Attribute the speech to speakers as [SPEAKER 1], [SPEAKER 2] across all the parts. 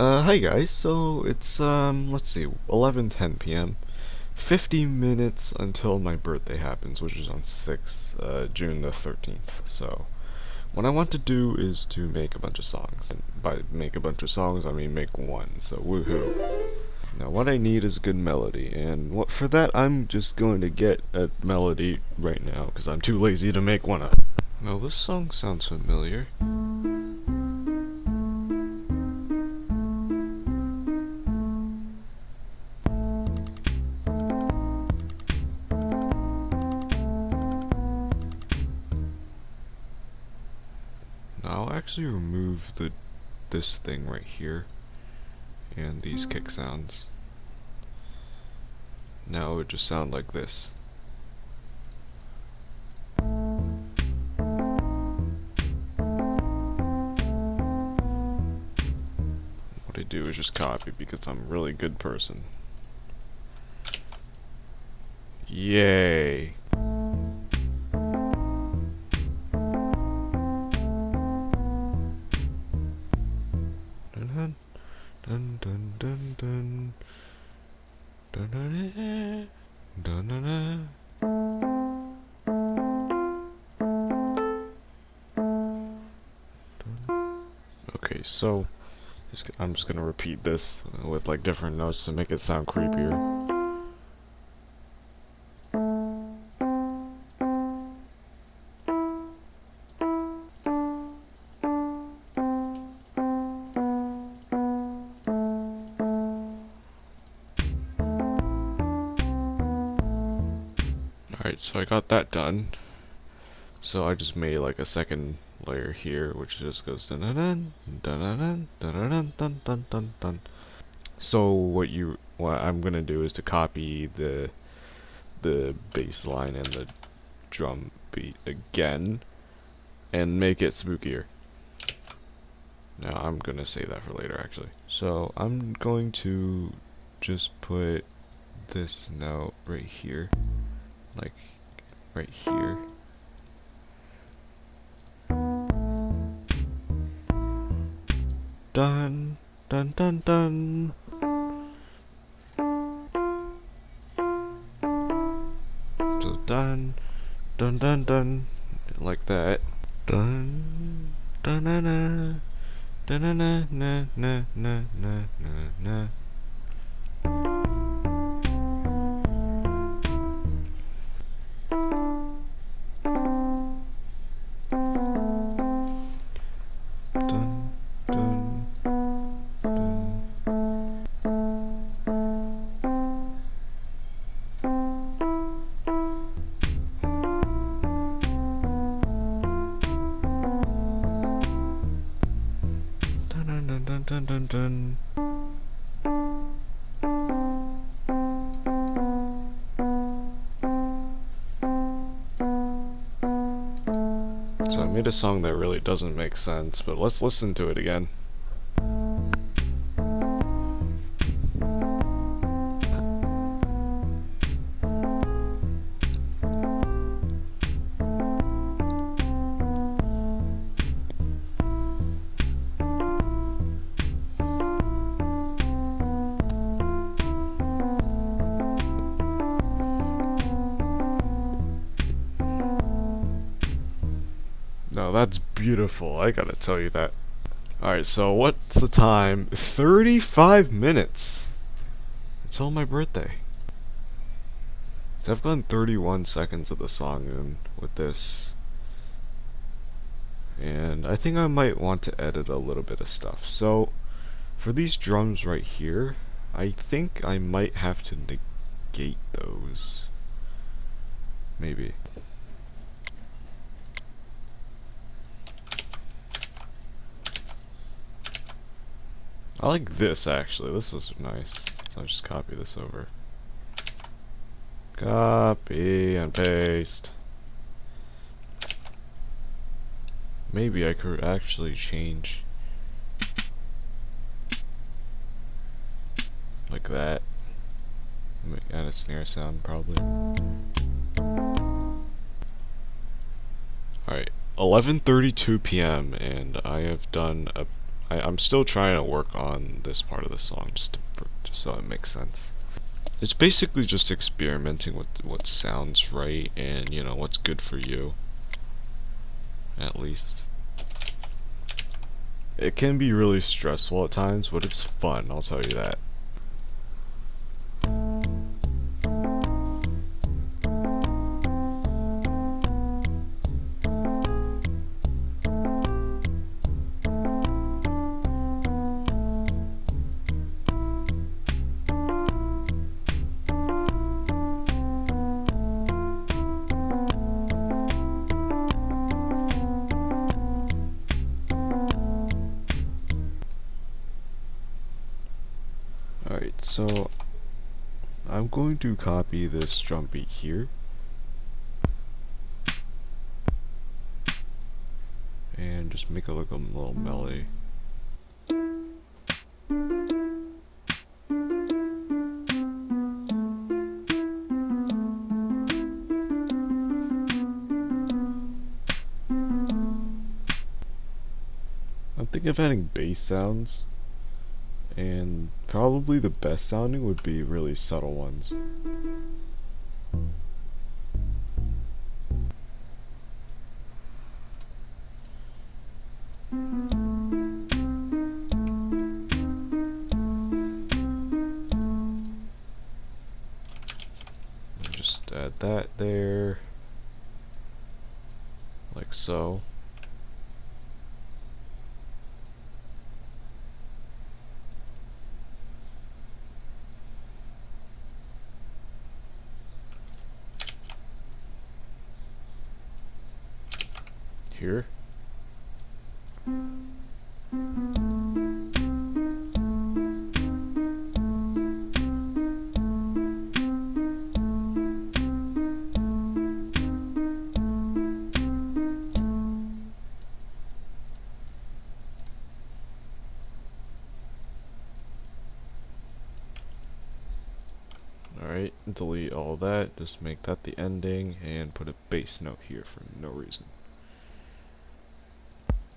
[SPEAKER 1] Uh, hi guys, so it's, um, let's see, 11.10 p.m. 50 minutes until my birthday happens, which is on 6th, uh, June the 13th, so... What I want to do is to make a bunch of songs. And by make a bunch of songs, I mean make one, so woohoo. Now what I need is a good melody, and what for that I'm just going to get a melody right now, because I'm too lazy to make one up. Well, this song sounds familiar. Actually remove the this thing right here and these kick hmm. sounds. Now it would just sound like this. What I do is just copy because I'm a really good person. Yay. dun dun dun dun dun dun dun Okay, so I'm just gonna repeat this with like different notes to make it sound creepier. Alright, so I got that done. So I just made like a second layer here, which just goes dun dun dun dun dun dun dun dun dun dun. So what you what I'm gonna do is to copy the the bass line and the drum beat again and make it spookier. Now I'm gonna save that for later actually. So I'm going to just put this note right here like right here. Dun dun dun dun. So dun dun dun dun like that. Dun dun na na dun na na na na na na na Dun, dun, dun, dun, dun, dun. So I made a song that really doesn't make sense, but let's listen to it again. No, that's beautiful. I gotta tell you that. Alright, so what's the time? 35 minutes! It's Until my birthday. So I've gone 31 seconds of the song in with this. And I think I might want to edit a little bit of stuff. So, for these drums right here, I think I might have to negate those. Maybe. I like this actually. This is nice. So I'll just copy this over. Copy and paste. Maybe I could actually change like that. Add a snare sound probably. Alright, 11.32 p.m. and I have done a I, I'm still trying to work on this part of the song just to, for, just so it makes sense. It's basically just experimenting with what sounds right and you know what's good for you. At least. It can be really stressful at times, but it's fun, I'll tell you that. So I'm going to copy this drum beat here. And just make it look a little hmm. melody. I'm thinking of adding bass sounds and probably the best sounding would be really subtle ones. Just add that there, like so. Here. Alright, delete all that, just make that the ending, and put a bass note here for no reason.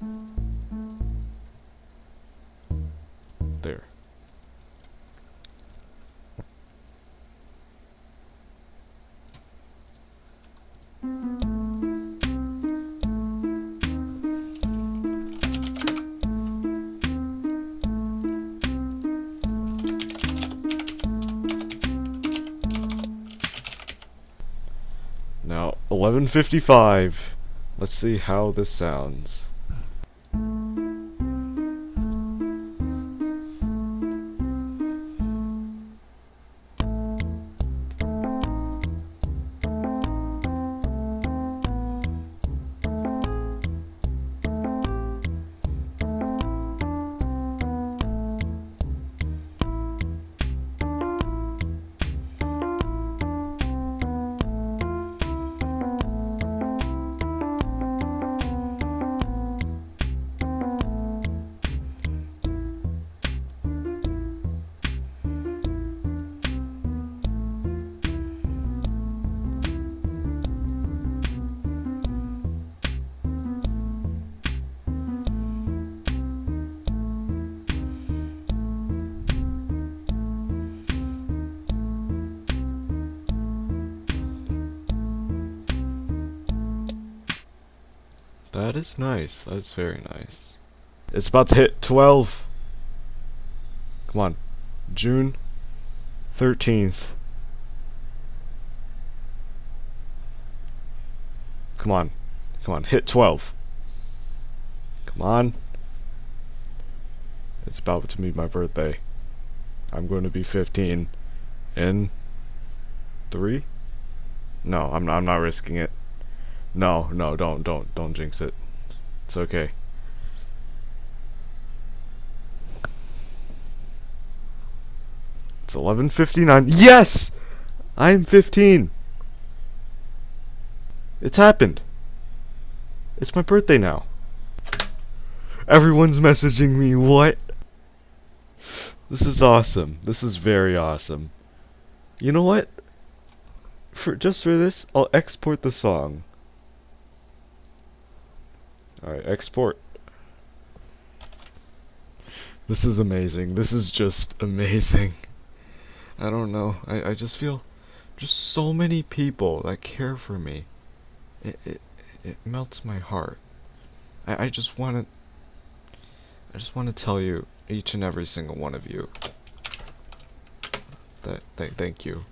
[SPEAKER 1] There. Now, 1155. Let's see how this sounds. That is nice. That's very nice. It's about to hit 12. Come on. June 13th. Come on. Come on. Hit 12. Come on. It's about to be my birthday. I'm going to be 15 in 3? No, I'm I'm not risking it. No, no, don't, don't, don't jinx it. It's okay. It's 11.59. Yes! I'm 15! It's happened. It's my birthday now. Everyone's messaging me, what? This is awesome. This is very awesome. You know what? For just for this, I'll export the song. Alright, export. This is amazing. This is just amazing. I don't know. I, I just feel just so many people that care for me. It it, it melts my heart. I, I just want to I just want to tell you each and every single one of you that th thank you.